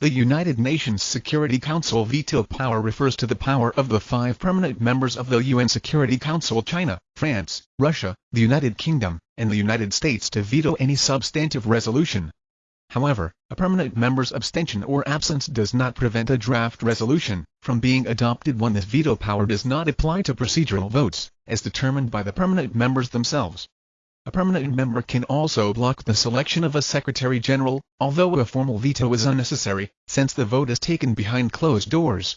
The United Nations Security Council veto power refers to the power of the five permanent members of the UN Security Council China, France, Russia, the United Kingdom, and the United States to veto any substantive resolution. However, a permanent member's abstention or absence does not prevent a draft resolution from being adopted when this veto power does not apply to procedural votes, as determined by the permanent members themselves. A permanent member can also block the selection of a Secretary General, although a formal veto is unnecessary, since the vote is taken behind closed doors.